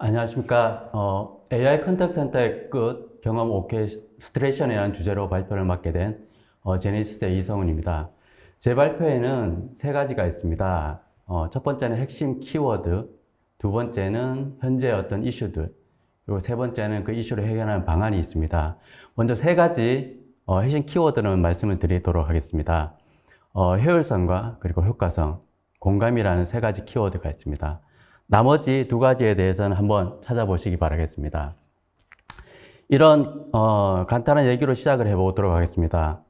안녕하십니까. 어, AI contact center의 끝 경험 orchestration이라는 주제로 발표를 맡게 된 어, 제네시스의 이성훈입니다. 제 발표에는 세 가지가 있습니다. 어, 첫 번째는 핵심 키워드, 두 번째는 현재 어떤 이슈들, 그리고 세 번째는 그 이슈를 해결하는 방안이 있습니다. 먼저 세 가지 어, 핵심 키워드는 말씀을 드리도록 하겠습니다. 어, 효율성과 그리고 효과성, 공감이라는 세 가지 키워드가 있습니다. 나머지 두 가지에 대해서는 한번 찾아보시기 바라겠습니다. 이런 어, 간단한 얘기로 시작을 해보도록 하겠습니다.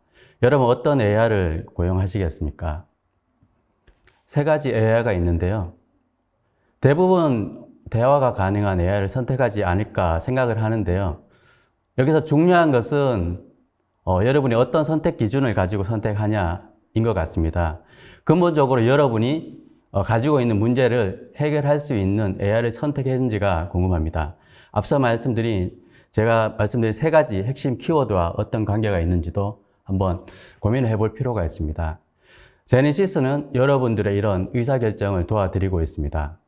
여러분 어떤 AI를 고용하시겠습니까? 세 가지 AI가 있는데요. 대부분 대화가 가능한 AI를 선택하지 않을까 생각을 하는데요. 여기서 중요한 것은 어, 여러분이 어떤 선택 기준을 가지고 선택하냐인 것 같습니다. 근본적으로 여러분이 어, 가지고 있는 문제를 해결할 수 있는 AI를 선택했는지가 궁금합니다. 앞서 말씀드린 제가 말씀드린 세 가지 핵심 키워드와 어떤 관계가 있는지도 한번 고민을 해볼 필요가 있습니다. 제네시스는 여러분들의 이런 의사결정을 도와드리고 있습니다.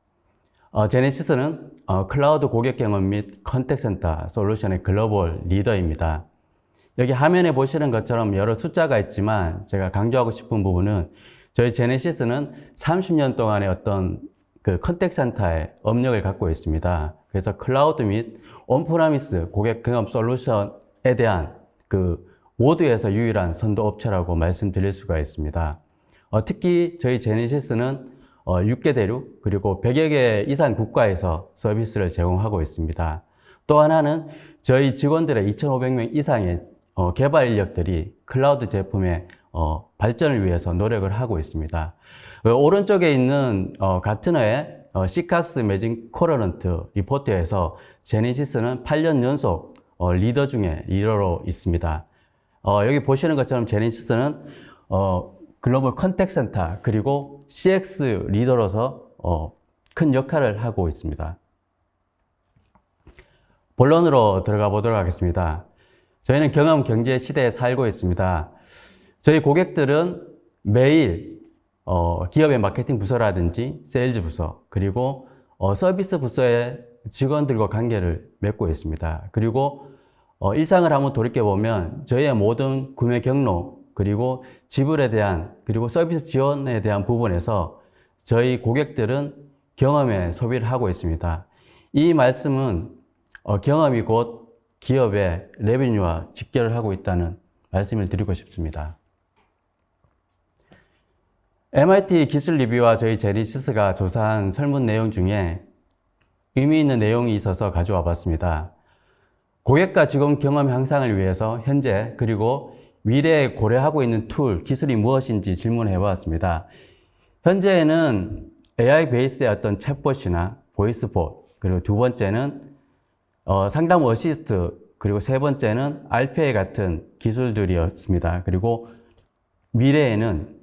어, 제네시스는 어, 클라우드 고객 경험 및 contact center 솔루션의 글로벌 리더입니다. 여기 화면에 보시는 것처럼 여러 숫자가 있지만 제가 강조하고 싶은 부분은 저희 제네시스는 30년 동안의 어떤 그 contact center의 업력을 갖고 있습니다. 그래서 클라우드 및 on-premise 고객 경험 솔루션에 대한 그 모두에서 유일한 선도 업체라고 말씀드릴 수가 있습니다. 어, 특히 저희 제네시스는 어, 6개 대륙 그리고 100여 개 이상 국가에서 서비스를 제공하고 있습니다. 또 하나는 저희 직원들의 2,500명 이상의 어, 개발 인력들이 클라우드 제품의 어, 발전을 위해서 노력을 하고 있습니다. 어, 오른쪽에 있는 어, 가트너의 어, CCaaS Magic Quadrant 리포트에서 제네시스는 8년 연속 어, 리더 중에 리더로 있습니다. 어, 여기 보시는 것처럼 제네시스는 어, 글로벌 contact center 그리고 CX 리더로서 어, 큰 역할을 하고 있습니다. 본론으로 들어가 보도록 하겠습니다. 저희는 경험 경제 시대에 살고 있습니다. 저희 고객들은 매일 어, 기업의 마케팅 부서라든지 세일즈 부서 그리고 어, 서비스 부서의 직원들과 관계를 맺고 있습니다. 그리고 어, 일상을 한번 돌이켜보면 저희의 모든 구매 경로 그리고 지불에 대한 그리고 서비스 지원에 대한 부분에서 저희 고객들은 경험에 소비를 하고 있습니다. 이 말씀은 어, 경험이 곧 기업의 revenue와 직결을 하고 있다는 말씀을 드리고 싶습니다. MIT 기술 리뷰와 저희 제네시스가 조사한 설문 내용 중에 의미 있는 내용이 있어서 가져와 봤습니다. 고객과 직원 경험 향상을 위해서 현재 그리고 미래에 고려하고 있는 툴, 기술이 무엇인지 질문해 보았습니다. 현재에는 AI 베이스의 어떤 챗봇이나 voice bot, 그리고 두 번째는 어, 상담 어시스트, 그리고 세 번째는 RPA 같은 기술들이었습니다. 그리고 미래에는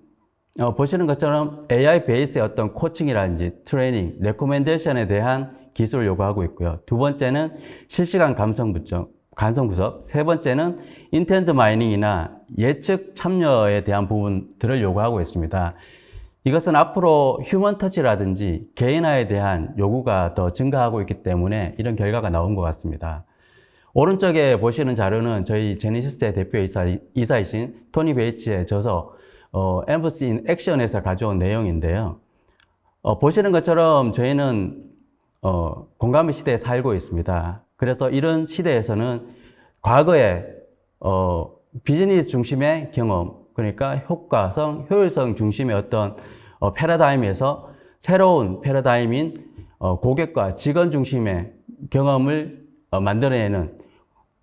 어, 보시는 것처럼 AI 베이스의 어떤 코칭이라든지 트레이닝, recommendation에 대한 기술을 요구하고 있고요. 두 번째는 실시간 감성 분석, 감성 분석. 세 번째는 intent mining이나 예측 참여에 대한 부분들을 요구하고 있습니다. 이것은 앞으로 휴먼 터치라든지 개인화에 대한 요구가 더 증가하고 있기 때문에 이런 결과가 나온 것 같습니다. 오른쪽에 보시는 자료는 저희 제니시스의 대표이사, 이신 토니 베이츠의 저서 어, Empathy in Action에서 가져온 내용인데요. 어, 보시는 것처럼 저희는 어, 공감의 시대에 살고 있습니다. 그래서 이런 시대에서는 과거에 어, 비즈니스 중심의 경험, 그러니까 효과성, 효율성 중심의 어떤 어, 패러다임에서 새로운 패러다임인 어, 고객과 직원 중심의 경험을 어, 만들어내는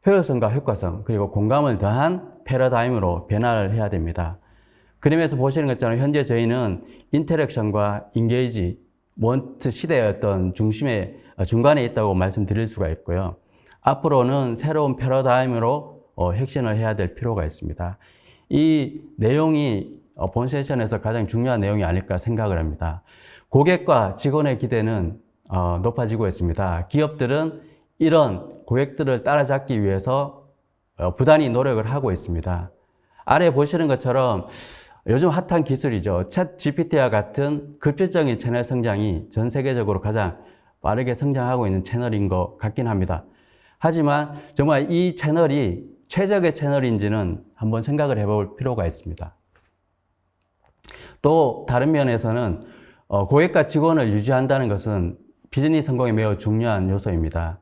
효율성과 효과성, 그리고 공감을 더한 패러다임으로 변화를 해야 됩니다. 그림에서 보시는 것처럼 현재 저희는 인터랙션과 인게이지, 원트 시대의 어떤 중심에, 어, 중간에 있다고 말씀드릴 수가 있고요. 앞으로는 새로운 패러다임으로 어, 혁신을 해야 될 필요가 있습니다. 이 내용이 어, 본 세션에서 가장 중요한 내용이 아닐까 생각을 합니다. 고객과 직원의 기대는 어, 높아지고 있습니다. 기업들은 이런 고객들을 따라잡기 위해서 어, 부단히 노력을 하고 있습니다. 아래 보시는 것처럼 요즘 핫한 기술이죠. 챗 GPT와 같은 급진적인 채널 성장이 전 세계적으로 가장 빠르게 성장하고 있는 채널인 것 같긴 합니다. 하지만 정말 이 채널이 최적의 채널인지는 한번 생각을 해볼 필요가 있습니다. 또 다른 면에서는 어, 고객과 직원을 유지한다는 것은 비즈니스 성공에 매우 중요한 요소입니다.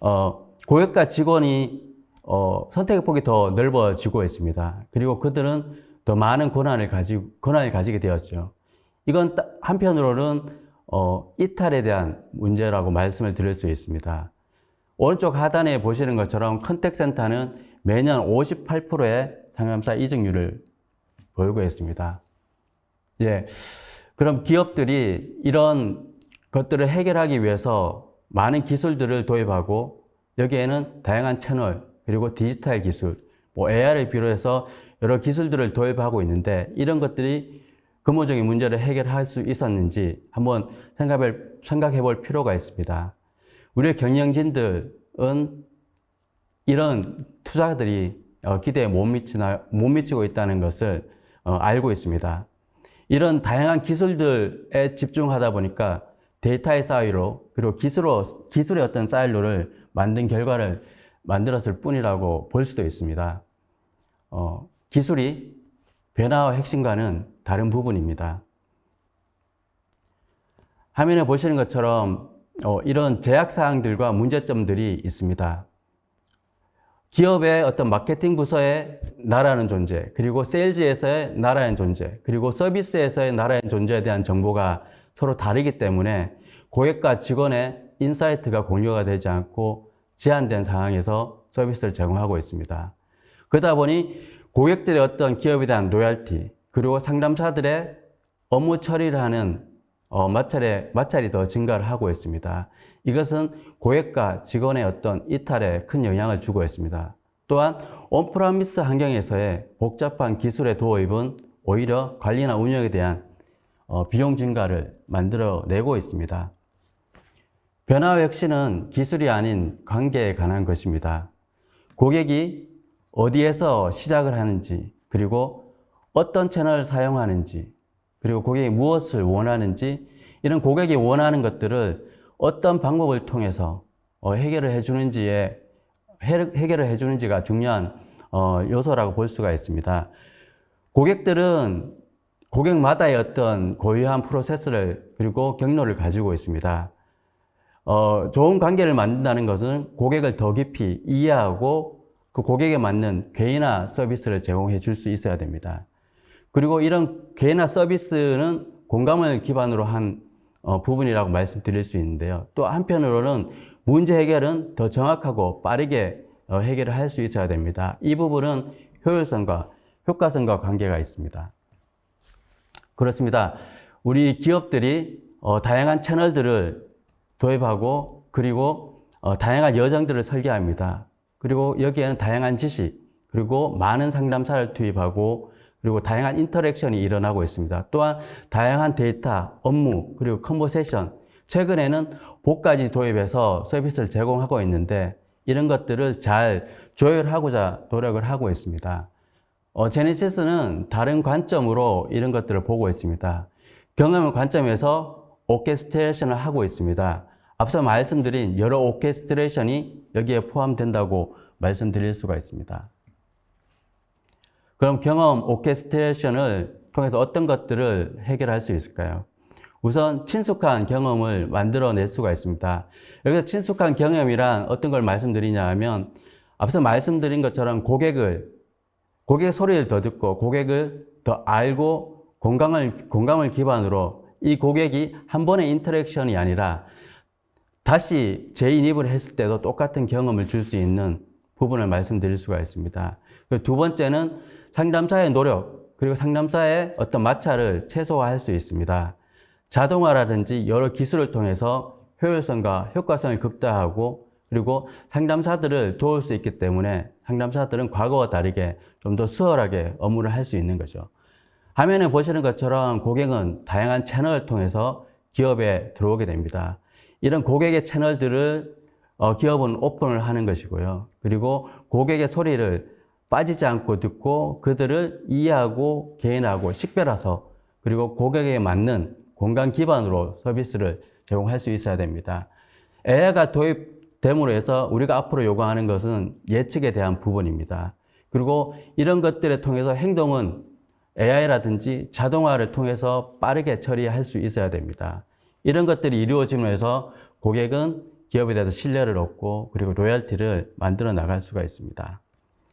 어, 고객과 직원이 어, 선택의 폭이 더 넓어지고 있습니다. 그리고 그들은 더 많은 권한을 가지 권한을 가지게 되었죠. 이건 따- 한편으로는 어, 이탈에 대한 문제라고 말씀을 드릴 수 있습니다. 오른쪽 하단에 보시는 것처럼 컨택센터는 매년 58%의 상담사 이직률을 보이고 있습니다. 예. 그럼 기업들이 이런 것들을 해결하기 위해서 많은 기술들을 도입하고 여기에는 다양한 채널 그리고 디지털 기술, 뭐 AR을 비롯해서 여러 기술들을 도입하고 있는데 이런 것들이 근본적인 문제를 해결할 수 있었는지 한번 생각해, 볼 필요가 있습니다. 우리 경영진들은 이런 투자들이 어, 기대에 못, 미치나, 못 미치고 있다는 것을 어, 알고 있습니다. 이런 다양한 기술들에 집중하다 보니까 데이터의 사이로 그리고 기술로, 기술의 어떤 사이로를 만든 결과를 만들었을 뿐이라고 볼 수도 있습니다. 어, 기술이 변화와 핵심과는 다른 부분입니다. 화면에 보시는 것처럼 어, 이런 제약사항들과 문제점들이 있습니다. 기업의 어떤 마케팅 부서의 나라는 존재, 그리고 세일즈에서의 나라는 존재, 그리고 서비스에서의 나라의 존재에 대한 정보가 서로 다르기 때문에 고객과 직원의 insight가 공유가 되지 않고 제한된 상황에서 서비스를 제공하고 있습니다. 그러다 보니 고객들의 어떤 기업에 대한 loyalty, 그리고 상담사들의 업무 처리를 하는 어, 마찰에, 마찰이 더 증가를 하고 있습니다. 이것은 고객과 직원의 어떤 이탈에 큰 영향을 주고 있습니다. 또한 on-premise 환경에서의 복잡한 기술의 도입은 오히려 관리나 운영에 대한 어, 비용 증가를 만들어내고 있습니다. 변화의 혁신은 기술이 아닌 관계에 관한 것입니다. 고객이 어디에서 시작을 하는지, 그리고 어떤 채널을 사용하는지, 그리고 고객이 무엇을 원하는지, 이런 고객이 원하는 것들을 어떤 방법을 통해서 어, 해결을 해주는지에 해결을 해주는지가 중요한 어, 요소라고 볼 수가 있습니다. 고객들은 고객마다의 어떤 고유한 프로세스를 그리고 경로를 가지고 있습니다. 어, 좋은 관계를 만든다는 것은 고객을 더 깊이 이해하고 그 고객에 맞는 괴이나 서비스를 제공해 줄 수 있어야 됩니다. 그리고 이런 괴이나 서비스는 공감을 기반으로 한 어, 부분이라고 말씀드릴 수 있는데요. 또 한편으로는 문제 해결은 더 정확하고 빠르게 어, 해결을 할 수 있어야 됩니다. 이 부분은 효율성과 효과성과 관계가 있습니다. 그렇습니다. 우리 기업들이 어, 다양한 채널들을 도입하고 그리고 어, 다양한 여정들을 설계합니다. 그리고 여기에는 다양한 지식 그리고 많은 상담사를 투입하고 그리고 다양한 interaction이 일어나고 있습니다. 또한 다양한 데이터, 업무, 그리고 conversation 최근에는 봇까지 도입해서 서비스를 제공하고 있는데 이런 것들을 잘 조율하고자 노력을 하고 있습니다. 어, 제네시스는 다른 관점으로 이런 것들을 보고 있습니다. 경험의 관점에서 orchestration을 하고 있습니다. 앞서 말씀드린 여러 orchestration이 여기에 포함된다고 말씀드릴 수가 있습니다. 그럼 경험 orchestration을 통해서 어떤 것들을 해결할 수 있을까요? 우선 친숙한 경험을 만들어낼 수가 있습니다. 여기서 친숙한 경험이란 어떤 걸 말씀드리냐 하면 앞서 말씀드린 것처럼 고객을 고객의 소리를 더 듣고 고객을 더 알고 공감을, 공감을 기반으로 이 고객이 한 번의 인터랙션이 아니라 다시 재인입을 했을 때도 똑같은 경험을 줄 수 있는 부분을 말씀드릴 수가 있습니다. 두 번째는 상담사의 노력, 그리고 상담사의 어떤 마찰을 최소화할 수 있습니다. 자동화라든지 여러 기술을 통해서 효율성과 효과성을 극대화하고 그리고 상담사들을 도울 수 있기 때문에 상담사들은 과거와 다르게 좀 더 수월하게 업무를 할 수 있는 거죠. 화면에 보시는 것처럼 고객은 다양한 채널을 통해서 기업에 들어오게 됩니다. 이런 고객의 채널들을 어, 기업은 오픈을 하는 것이고요. 그리고 고객의 소리를 빠지지 않고 듣고 그들을 이해하고 개인하고 식별해서 그리고 고객에 맞는 공간 기반으로 서비스를 제공할 수 있어야 됩니다. AI가 도입됨으로 해서 우리가 앞으로 요구하는 것은 예측에 대한 부분입니다. 그리고 이런 것들을 통해서 행동은 AI라든지 자동화를 통해서 빠르게 처리할 수 있어야 됩니다. 이런 것들이 이루어짐으로 해서 고객은 기업에 대해서 신뢰를 얻고 그리고 로열티를 만들어 나갈 수가 있습니다.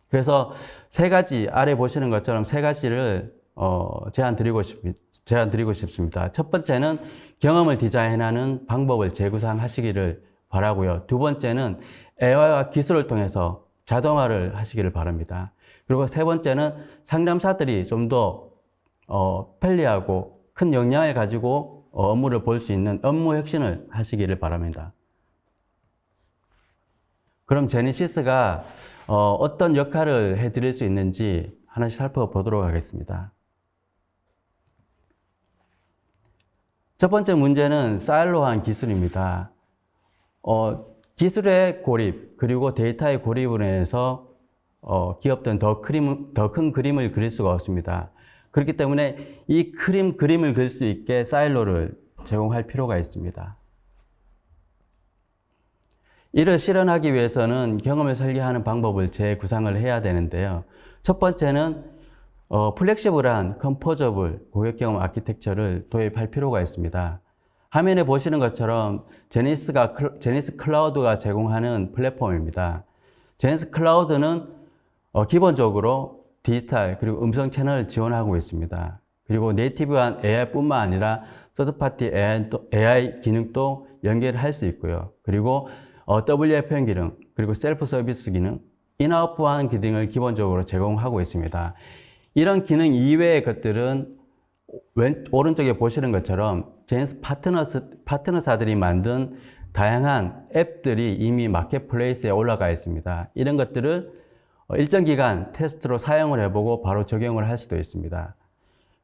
그래서 세 가지 아래 보시는 것처럼 세 가지를 어, 제안 드리고 싶 제안 드리고 싶습니다. 첫 번째는 경험을 디자인하는 방법을 재구상하시기를 바라고요. 두 번째는 AI와 기술을 통해서 자동화를 하시기를 바랍니다. 그리고 세 번째는 상담사들이 좀더 어, 편리하고 큰 역량을 가지고 어, 업무를 볼 수 있는 업무 혁신을 하시기를 바랍니다. 그럼 제니시스가 어, 어떤 역할을 해드릴 수 있는지 하나씩 살펴보도록 하겠습니다. 첫 번째 문제는 사일로한 기술입니다. 어, 기술의 고립 그리고 데이터의 고립으로 인해서 어, 기업들은 더, 더큰 그림을 그릴 수가 없습니다. 그렇기 때문에 이 그림, 그림을 그릴 수 있게 사일로를 제공할 필요가 있습니다. 이를 실현하기 위해서는 경험을 설계하는 방법을 재구상을 해야 되는데요. 첫 번째는 어, flexible한 composable 고객 경험 아키텍처를 도입할 필요가 있습니다. 화면에 보시는 것처럼 제네시스가 제네시스 클라우드가 제공하는 플랫폼입니다. 제네시스 클라우드는 어, 기본적으로 디지털 그리고 음성 채널을 지원하고 있습니다. 그리고 native한 AI뿐만 아니라 third party AI, 기능도 연결할 수 있고요. 그리고 어, WFM 기능, 그리고 셀프 서비스 기능, in-outbound 기능을 기본적으로 제공하고 있습니다. 이런 기능 이외의 것들은 왼, 오른쪽에 보시는 것처럼 제네시스 파트너스, 파트너사들이 만든 다양한 앱들이 이미 marketplace에 올라가 있습니다. 이런 것들을 일정 기간 테스트로 사용을 해보고 바로 적용을 할 수도 있습니다.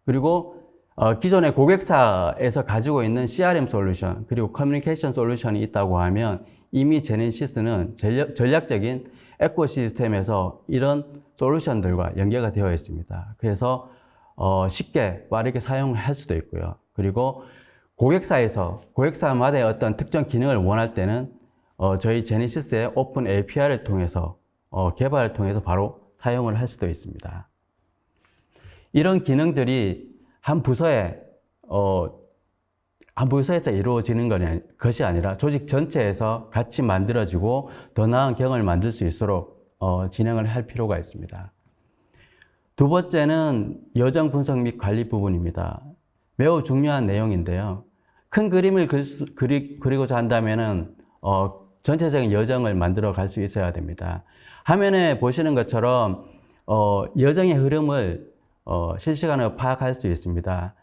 그리고 어, 기존의 고객사에서 가지고 있는 CRM 솔루션 그리고 커뮤니케이션 솔루션이 있다고 하면 이미 제네시스는 전략, 적인 ecosystem에서 이런 솔루션들과 연계가 되어 있습니다. 그래서 어, 쉽게 빠르게 사용을 할 수도 있고요. 그리고 고객사에서 고객사마다의 어떤 특정 기능을 원할 때는 어, 저희 제네시스의 open API를 통해서 어, 개발을 통해서 바로 사용을 할 수도 있습니다. 이런 기능들이 한 부서에 어, 한 부서에서 이루어지는 것이 아니라 조직 전체에서 같이 만들어지고 더 나은 경험을 만들 수 있도록 어, 진행을 할 필요가 있습니다. 두 번째는 여정 분석 및 관리 부분입니다. 매우 중요한 내용인데요. 큰 그림을 그리, 그리고자 한다면 어, 전체적인 여정을 만들어 갈 수 있어야 됩니다. 화면에 보시는 것처럼 어, 여정의 흐름을 어, 실시간으로 파악할 수 있습니다.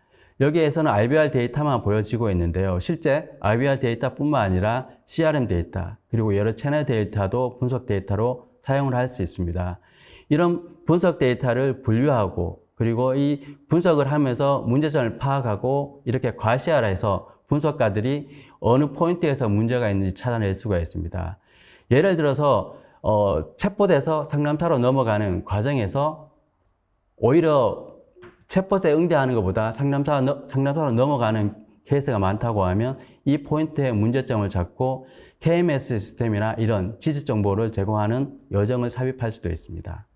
여기에서는 IVR 데이터만 보여지고 있는데요. 실제 IVR 데이터뿐만 아니라 CRM 데이터, 그리고 여러 채널 데이터도 분석 데이터로 사용을 할 수 있습니다. 이런 분석 데이터를 분류하고 그리고 이 분석을 하면서 문제점을 파악하고 이렇게 가시화해서 분석가들이 어느 포인트에서 문제가 있는지 찾아낼 수가 있습니다. 예를 들어서 어, 챗봇에서 상담사로 넘어가는 과정에서 오히려 챗봇에 응대하는 것보다 상담사, 상담사로 넘어가는 케이스가 많다고 하면 이 포인트의 문제점을 잡고 KMS 시스템이나 이런 지식 정보를 제공하는 여정을 삽입할 수도 있습니다.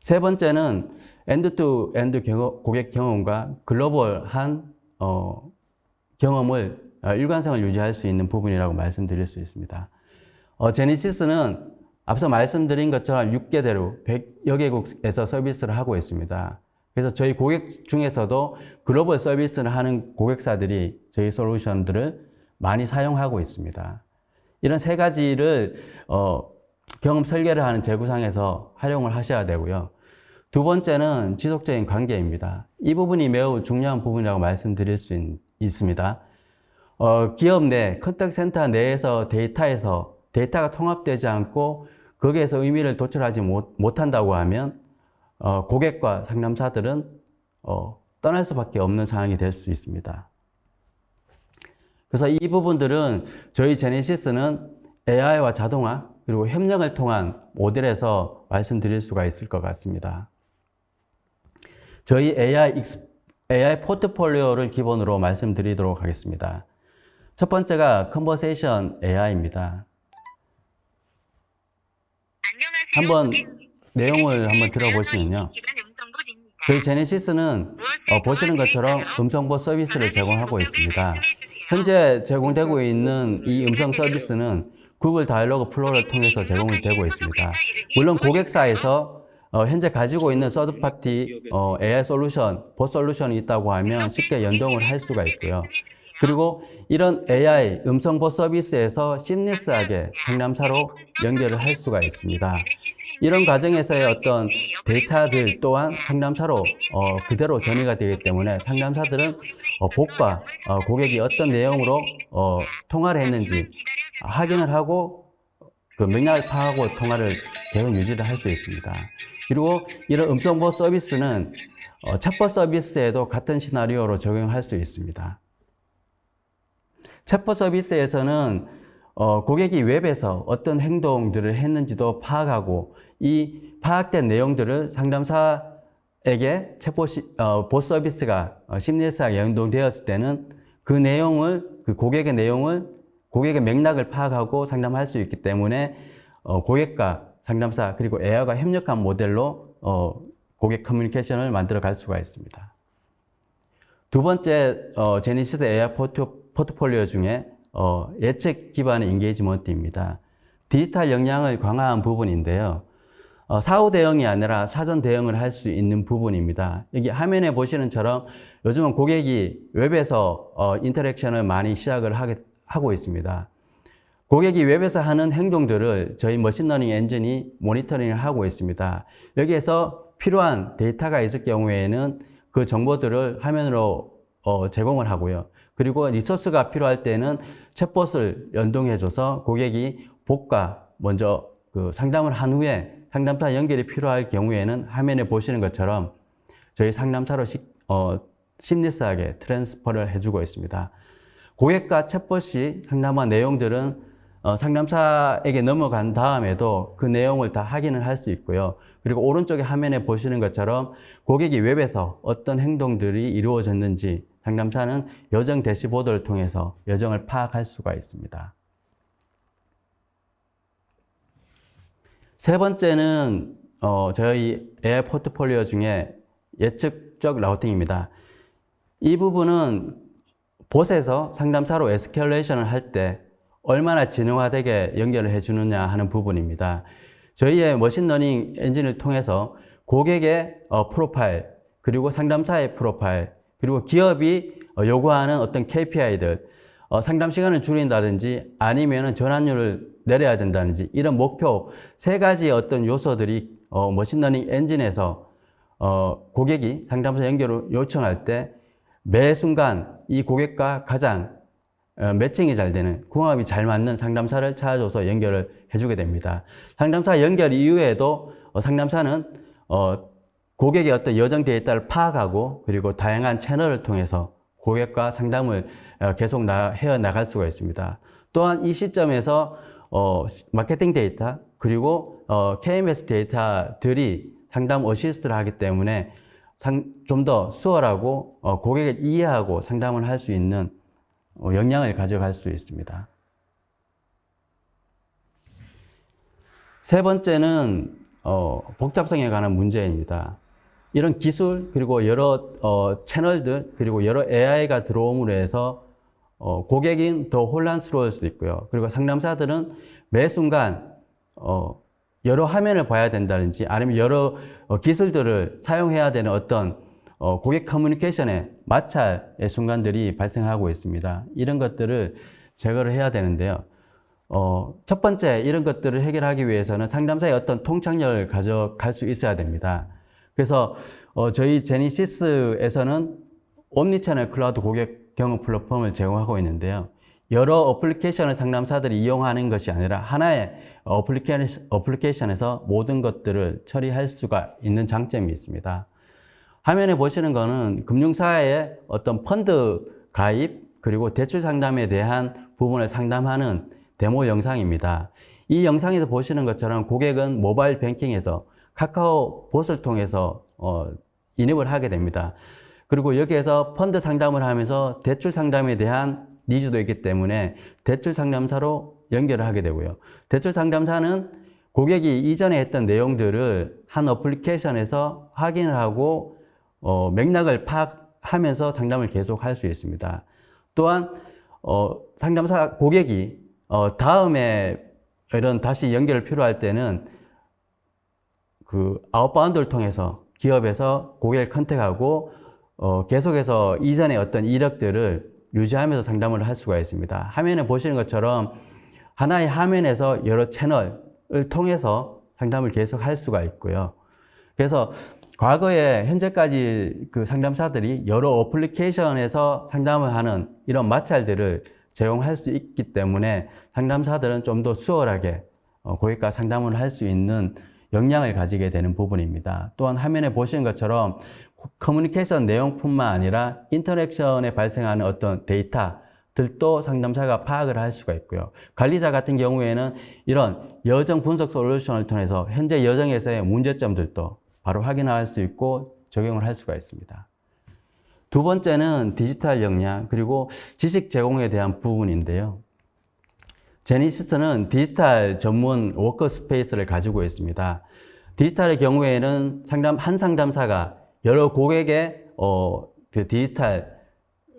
세 번째는 end-to-end 고객 경험과 글로벌한 어, 경험을 어, 일관성을 유지할 수 있는 부분이라고 말씀드릴 수 있습니다. 어, 제니시스는 앞서 말씀드린 것처럼 6개대로 100여 개국에서 서비스를 하고 있습니다. 그래서 저희 고객 중에서도 글로벌 서비스를 하는 고객사들이 저희 솔루션들을 많이 사용하고 있습니다. 이런 세 가지를 어, 경험 설계를 하는 재구상에서 활용을 하셔야 되고요. 두 번째는 지속적인 관계입니다. 이 부분이 매우 중요한 부분이라고 말씀드릴 수 있, 습니다 어, 기업 내 contact center 내에서 데이터에서 데이터가 통합되지 않고 거기에서 의미를 도출하지 못, 못한다고 하면 어, 고객과 상담사들은 어, 떠날 수밖에 없는 상황이 될 수 있습니다. 그래서 이 부분들은 저희 제네시스는 AI와 자동화 그리고 협력을 통한 모델에서 말씀드릴 수가 있을 것 같습니다. 저희 AI, AI 포트폴리오를 기본으로 말씀드리도록 하겠습니다. 첫 번째가 conversation AI입니다. 한번 내용을 한번 들어보시면요. 저희 제네시스는 어, 보시는 것처럼 음성봇 서비스를 제공하고 있습니다. 현재 제공되고 있는 이 음성 서비스는 구글 Dialogflow를 통해서 제공이 되고 있습니다. 물론 고객사에서 어, 현재 가지고 있는 서드파티 어, AI 솔루션, 보 솔루션이 있다고 하면 쉽게 연동을 할 수가 있고요. 그리고 이런 AI 음성보 서비스에서 심리스하게 상담사로 연결을 할 수가 있습니다. 이런 과정에서의 어떤 데이터들 또한 상담사로 어, 그대로 전이가 되기 때문에 상담사들은 어, 복과 어, 고객이 어떤 내용으로 어, 통화를 했는지 확인을 하고 그 맥락을 파악하고 통화를 계속 유지를 할 수 있습니다. 그리고 이런 음성보호 서비스는 어, 챗봇 서비스에도 같은 시나리오로 적용할 수 있습니다. 챗봇 서비스에서는 어, 고객이 웹에서 어떤 행동들을 했는지도 파악하고 이 파악된 내용들을 상담사에게 챗봇 어, 봇 서비스가 어, 심리사에 연동되었을 때는 그 내용을 그 고객의 내용을 고객의 맥락을 파악하고 상담할 수 있기 때문에 어, 고객과 상담사 그리고 AI가 협력한 모델로 어, 고객 커뮤니케이션을 만들어 갈 수가 있습니다. 두 번째 어, 제네시스 AI 포트, 포트폴리오 중에 어, 예측 기반의 engagement입니다. 디지털 역량을 강화한 부분인데요. 어, 사후 대응이 아니라 사전 대응을 할 수 있는 부분입니다. 여기 화면에 보시는 처럼 요즘은 고객이 웹에서 어, interaction을 많이 시작을 하고 있습니다. 고객이 웹에서 하는 행동들을 저희 machine learning 엔진이 모니터링을 하고 있습니다. 여기에서 필요한 데이터가 있을 경우에는 그 정보들을 화면으로 어, 제공을 하고요. 그리고 resource가 필요할 때는 챗봇을 연동해줘서 고객이 봇과 먼저 그 상담을 한 후에 상담사 연결이 필요할 경우에는 화면에 보시는 것처럼 저희 상담사로 시, 어, seamless하게 transfer를 해주고 있습니다. 고객과 챗봇이 상담한 내용들은 어, 상담사에게 넘어간 다음에도 그 내용을 다 확인을 할 수 있고요. 그리고 오른쪽에 화면에 보시는 것처럼 고객이 웹에서 어떤 행동들이 이루어졌는지 상담사는 여정 dashboard를 통해서 여정을 파악할 수가 있습니다. 세 번째는 어, 저희 AI 포트폴리오 중에 예측적 routing입니다. 이 부분은 봇에서 상담사로 escalation을 할 때 얼마나 지능화되게 연결을 해주느냐 하는 부분입니다. 저희의 machine learning 엔진을 통해서 고객의 어, 프로파일, 그리고 상담사의 프로파일, 그리고 기업이 어, 요구하는 어떤 KPI들, 어, 상담 시간을 줄인다든지 아니면 전환율을 내려야 된다든지 이런 목표 세 가지 어떤 요소들이 어, machine learning 엔진에서 어, 고객이 상담사 연결을 요청할 때 매 순간 이 고객과 가장 어, 매칭이 잘 되는 궁합이 잘 맞는 상담사를 찾아줘서 연결을 해주게 됩니다. 상담사 연결 이후에도 어, 상담사는 어, 고객의 어떤 여정 데이터를 파악하고 그리고 다양한 채널을 통해서 고객과 상담을 어, 계속 나, 해나갈 수가 있습니다. 또한 이 시점에서 어, 마케팅 데이터 그리고 어, KMS 데이터들이 상담 어시스트를 하기 때문에 좀 더 수월하고 어, 고객을 이해하고 상담을 할 수 있는 어, 역량을 가져갈 수 있습니다. 세 번째는 어, 복잡성에 관한 문제입니다. 이런 기술 그리고 여러 어, 채널들 그리고 여러 AI가 들어옴으로 해서 어, 고객인 더 혼란스러울 수 있고요. 그리고 상담사들은 매 순간 어, 여러 화면을 봐야 된다든지 아니면 여러 어, 기술들을 사용해야 되는 어떤 어, 고객 커뮤니케이션의 마찰의 순간들이 발생하고 있습니다. 이런 것들을 제거를 해야 되는데요. 어, 첫 번째 이런 것들을 해결하기 위해서는 상담사의 어떤 통찰력을 가져갈 수 있어야 됩니다. 그래서 어, 저희 제니시스에서는 omnichannel 클라우드 고객 경험 플랫폼을 제공하고 있는데요. 여러 어플리케이션을 상담사들이 이용하는 것이 아니라 하나의 어플리케이션에서 모든 것들을 처리할 수가 있는 장점이 있습니다. 화면에 보시는 것은 금융사의 어떤 펀드 가입 그리고 대출 상담에 대한 부분을 상담하는 데모 영상입니다. 이 영상에서 보시는 것처럼 고객은 모바일 뱅킹에서 카카오 봇을 통해서 어, 인입을 하게 됩니다. 그리고 여기에서 펀드 상담을 하면서 대출 상담에 대한 needs도 있기 때문에 대출 상담사로 연결을 하게 되고요. 대출 상담사는 고객이 이전에 했던 내용들을 한 어플리케이션에서 확인을 하고 어, 맥락을 파악하면서 상담을 계속 할 수 있습니다. 또한 어, 상담사 고객이 어, 다음에 이런 다시 연결을 필요할 때는 그 outbound를 통해서 기업에서 고객을 contact하고 어, 계속해서 이전의 어떤 이력들을 유지하면서 상담을 할 수가 있습니다. 화면에 보시는 것처럼 하나의 화면에서 여러 채널을 통해서 상담을 계속 할 수가 있고요. 그래서 과거에 현재까지 그 상담사들이 여러 어플리케이션에서 상담을 하는 이런 마찰들을 제공할 수 있기 때문에 상담사들은 좀 더 수월하게 어, 고객과 상담을 할 수 있는 역량을 가지게 되는 부분입니다. 또한 화면에 보시는 것처럼 커뮤니케이션 내용뿐만 아니라 인터랙션에 발생하는 어떤 데이터들도 상담사가 파악을 할 수가 있고요. 관리자 같은 경우에는 이런 여정 분석 솔루션을 통해서 현재 여정에서의 문제점들도 바로 확인할 수 있고 적용을 할 수가 있습니다. 두 번째는 디지털 역량 그리고 지식 제공에 대한 부분인데요. 제네시스는 디지털 전문 workspace를 가지고 있습니다. 디지털의 경우에는 상담 한 상담사가 여러 고객의 어, 그 디지털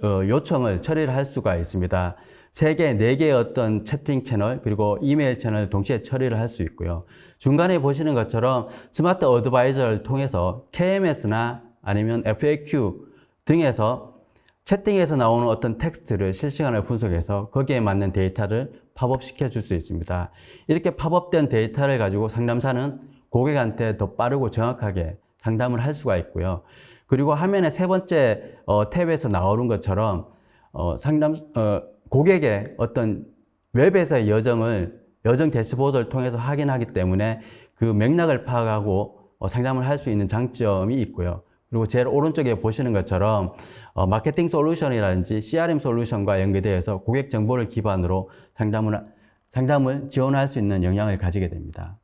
어, 요청을 처리를 할 수가 있습니다. 3개, 4개의 어떤 채팅 채널 그리고 이메일 채널 동시에 처리를 할 수 있고요. 중간에 보시는 것처럼 smart advisor를 통해서 KMS나 아니면 FAQ 등에서 채팅에서 나오는 어떤 텍스트를 실시간으로 분석해서 거기에 맞는 데이터를 팝업 시켜 줄 수 있습니다. 이렇게 팝업된 데이터를 가지고 상담사는 고객한테 더 빠르고 정확하게 상담을 할 수가 있고요. 그리고 화면의 세 번째 어, 탭에서 나오는 것처럼 어, 상담 어, 고객의 어떤 웹에서의 여정을 여정 대시보드를 통해서 확인하기 때문에 그 맥락을 파악하고 어, 상담을 할 수 있는 장점이 있고요. 그리고 제일 오른쪽에 보시는 것처럼 어, 마케팅 솔루션이라든지 CRM 솔루션과 연계되어서 고객 정보를 기반으로 상담을, 상담을 지원할 수 있는 역량을 가지게 됩니다.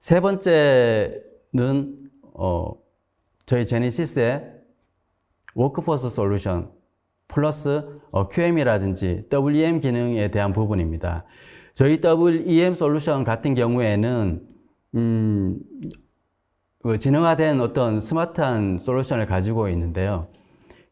세 번째 는 어, 저희 제네시스의 workforce 솔루션 플러스 어, QM이라든지 WEM 기능에 대한 부분입니다. 저희 WEM 솔루션 같은 경우에는 음, 그 지능화된 어떤 스마트한 솔루션을 가지고 있는데요.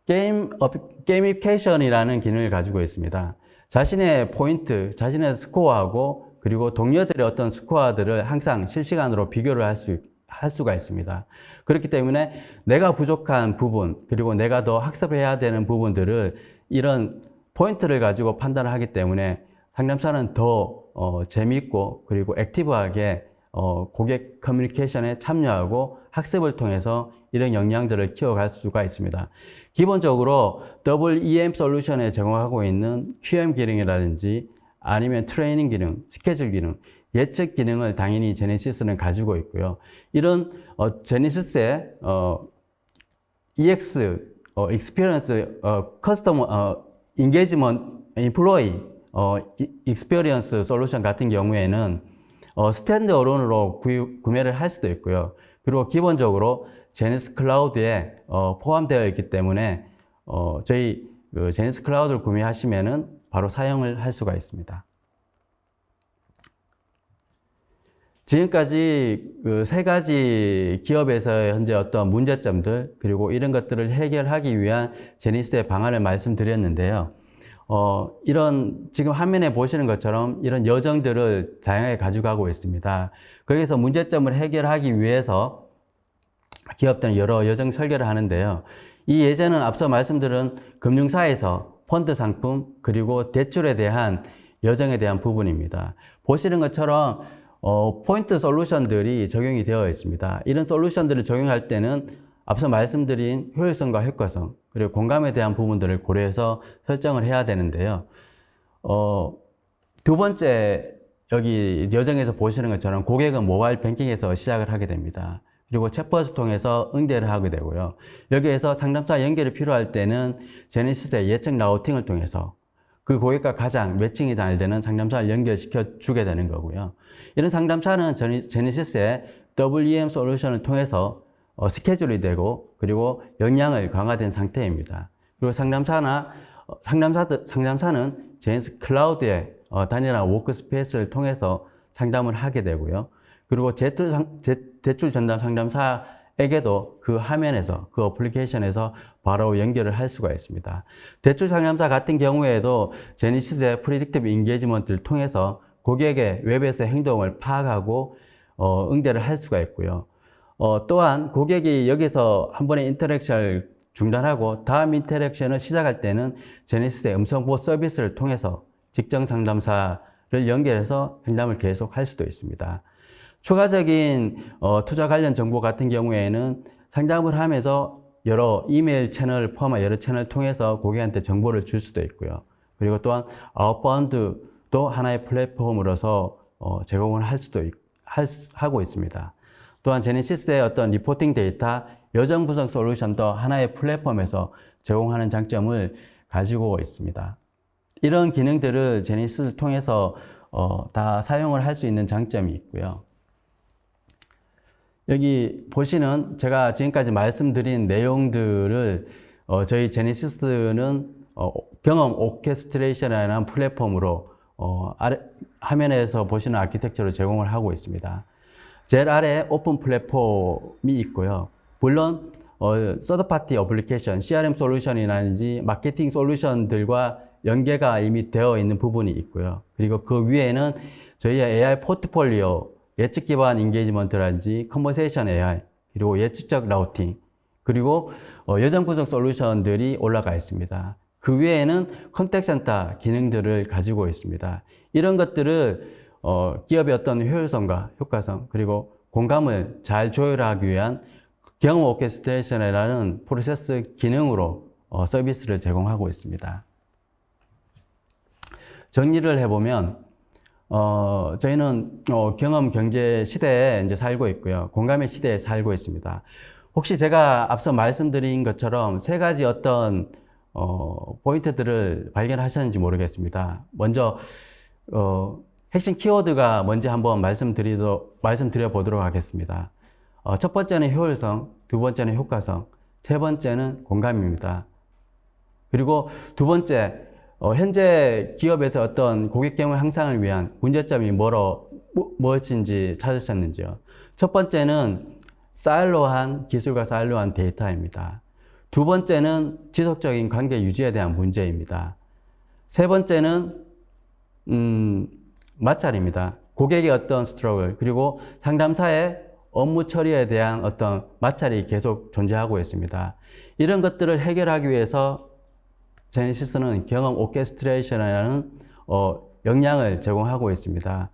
게임, 어, gamification이라는 기능을 가지고 있습니다. 자신의 포인트, 자신의 스코어하고 그리고 동료들의 어떤 스코어들을 항상 실시간으로 비교를 할, 수, 할 수가 있습니다. 그렇기 때문에 내가 부족한 부분, 그리고 내가 더 학습해야 되는 부분들을 이런 포인트를 가지고 판단을 하기 때문에 상담사는 더 어, 재미있고 그리고 active하게 어, 고객 커뮤니케이션에 참여하고 학습을 통해서 이런 역량들을 키워갈 수가 있습니다. 기본적으로 WEM 솔루션에 제공하고 있는 QM 기능이라든지 아니면 트레이닝 기능, 스케줄 기능, 예측 기능을 당연히 제네시스는 가지고 있고요. 이런 어, 제네시스의 어, EX, 어, experience, 어, customer, 어, engagement, employee, 어, experience 솔루션 같은 경우에는 어, stand alone으로 구매를 할 수도 있고요. 그리고 기본적으로 제네시스 클라우드에 어, 포함되어 있기 때문에 어, 저희 그 제네시스 클라우드를 구매하시면은 바로 사용을 할 수가 있습니다. 지금까지 그 세 가지 기업에서의 현재 어떤 문제점들 그리고 이런 것들을 해결하기 위한 제니스의 방안을 말씀드렸는데요. 어, 이런 지금 화면에 보시는 것처럼 이런 여정들을 다양하게 가져가고 있습니다. 거기서 문제점을 해결하기 위해서 기업들은 여러 여정 설계를 하는데요. 이 예제는 앞서 말씀드린 금융사에서 펀드 상품 그리고 대출에 대한 여정에 대한 부분입니다. 보시는 것처럼 어, 포인트 솔루션들이 적용이 되어 있습니다. 이런 솔루션들을 적용할 때는 앞서 말씀드린 효율성과 효과성 그리고 공감에 대한 부분들을 고려해서 설정을 해야 되는데요. 어, 두 번째 여기 여정에서 보시는 것처럼 고객은 모바일 뱅킹에서 시작을 하게 됩니다. 그리고 챗봇을 통해서 응대를 하게 되고요. 여기에서 상담사 연결이 필요할 때는 제네시스의 예측 라우팅을 통해서 그 고객과 가장 매칭이 잘 되는 상담사를 연결시켜 주게 되는 거고요. 이런 상담사는 제네시스의 WEM 솔루션을 통해서 어, 스케줄이 되고 그리고 역량을 강화된 상태입니다. 그리고 상담사나 어, 상담사, 상담사는 제네시스 클라우드의 어, 단일한 workspace를 통해서 상담을 하게 되고요. 그리고 대출 전담 상담사에게도 그 화면에서, 그 어플리케이션에서 바로 연결을 할 수가 있습니다. 대출 상담사 같은 경우에도 제네시스의 predictive engagement를 통해서 고객의 웹에서의 행동을 파악하고 어, 응대를 할 수가 있고요. 어, 또한 고객이 여기서 한 번의 interaction을 중단하고 다음 interaction을 시작할 때는 제네시스의 음성보호 서비스를 통해서 직전 상담사를 연결해서 상담을 계속 할 수도 있습니다. 추가적인 어, 투자 관련 정보 같은 경우에는 상담을 하면서 여러 이메일 채널을 포함한 여러 채널을 통해서 고객한테 정보를 줄 수도 있고요. 그리고 또한 outbound도 하나의 플랫폼으로서 어, 제공을 할 수도 있, 할, 하고 있습니다. 또한 제네시스의 어떤 reporting 데이터, 여정 분석 솔루션도 하나의 플랫폼에서 제공하는 장점을 가지고 있습니다. 이런 기능들을 제네시스를 통해서 어, 다 사용을 할 수 있는 장점이 있고요. 여기 보시는 제가 지금까지 말씀드린 내용들을 어, 저희 제네시스는 어, 경험 orchestration이라는 플랫폼으로 어, 아래, 화면에서 보시는 아키텍처를 제공을 하고 있습니다. 제일 아래 오픈 플랫폼이 있고요. 물론 어, third party application, CRM 솔루션이라든지 마케팅 솔루션들과 연계가 이미 되어 있는 부분이 있고요. 그리고 그 위에는 저희의 AI 포트폴리오, 예측 기반 engagement라든지 conversation AI, 그리고 예측적 routing, 그리고 어, 여정 분석 솔루션들이 올라가 있습니다. 그 위에는 contact center 기능들을 가지고 있습니다. 이런 것들을 어, 기업의 어떤 효율성과 효과성 그리고 공감을 잘 조율하기 위한 경험 오케스트레이션이라는 프로세스 기능으로 어, 서비스를 제공하고 있습니다. 정리를 해보면 어, 저희는 어, 경험 경제 시대에 이제 살고 있고요. 공감의 시대에 살고 있습니다. 혹시 제가 앞서 말씀드린 것처럼 세 가지 어떤 어, 포인트들을 발견하셨는지 모르겠습니다. 먼저 어, 핵심 키워드가 뭔지 한번 말씀드리도, 말씀드려 보도록 하겠습니다. 어, 첫 번째는 효율성, 두 번째는 효과성, 세 번째는 공감입니다. 그리고 두 번째, 어, 현재 기업에서 어떤 고객 경험 향상을 위한 문제점이 뭐로, 뭐, 무엇인지 찾으셨는지요. 첫 번째는 silo한 기술과 silo한 데이터입니다. 두 번째는 지속적인 관계 유지에 대한 문제입니다. 세 번째는 음, 마찰입니다. 고객의 어떤 struggle 그리고 상담사의 업무 처리에 대한 어떤 마찰이 계속 존재하고 있습니다. 이런 것들을 해결하기 위해서 제네시스는 경험 orchestration이라는 어, 역량을 제공하고 있습니다.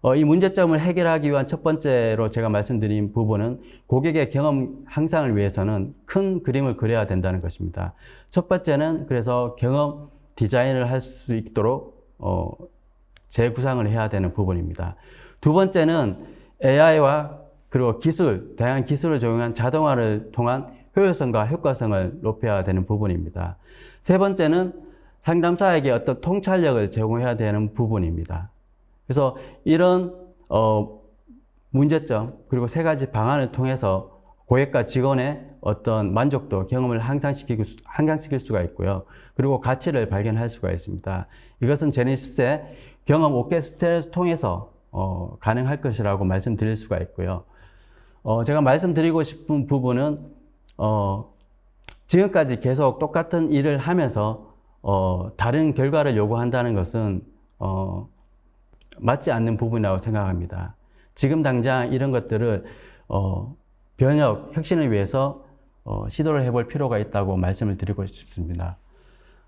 어, 이 문제점을 해결하기 위한 첫 번째로 제가 말씀드린 부분은 고객의 경험 향상을 위해서는 큰 그림을 그려야 된다는 것입니다. 첫 번째는 그래서 경험 디자인을 할 수 있도록 어, 재구상을 해야 되는 부분입니다. 두 번째는 AI와 그리고 기술, 다양한 기술을 적용한 자동화를 통한 효율성과 효과성을 높여야 되는 부분입니다. 세 번째는 상담사에게 어떤 통찰력을 제공해야 되는 부분입니다. 그래서 이런 어, 문제점 그리고 세 가지 방안을 통해서 고객과 직원의 어떤 만족도, 경험을 향상시키고, 향상시킬 수가 있고요. 그리고 가치를 발견할 수가 있습니다. 이것은 제네시스의 경험 오케스트라를 통해서 어, 가능할 것이라고 말씀드릴 수가 있고요. 어, 제가 말씀드리고 싶은 부분은 어, 지금까지 계속 똑같은 일을 하면서 어, 다른 결과를 요구한다는 것은 어, 맞지 않는 부분이라고 생각합니다. 지금 당장 이런 것들을 어, 변혁, 혁신을 위해서 어, 시도를 해볼 필요가 있다고 말씀을 드리고 싶습니다.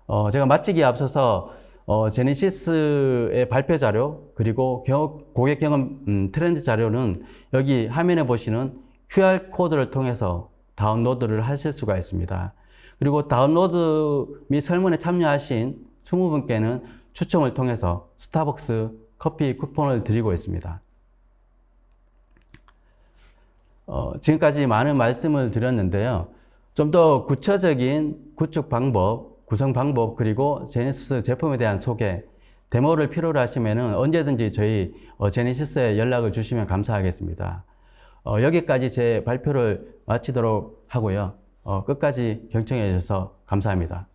어, 제가 마치기에 앞서서 어, 제네시스의 발표 자료 그리고 경, 고객 경험 음, 트렌드 자료는 여기 화면에 보시는 QR 코드를 통해서 다운로드를 하실 수가 있습니다. 그리고 다운로드 및 설문에 참여하신 20분께는 추첨을 통해서 스타벅스 커피 쿠폰을 드리고 있습니다. 어, 지금까지 많은 말씀을 드렸는데요. 좀 더 구체적인 구축 방법, 구성 방법, 그리고 제네시스 제품에 대한 소개, 데모를 필요로 하시면 언제든지 저희 어, 제네시스에 연락을 주시면 감사하겠습니다. 어, 여기까지 제 발표를 마치도록 하고요. 어, 끝까지 경청해 주셔서 감사합니다.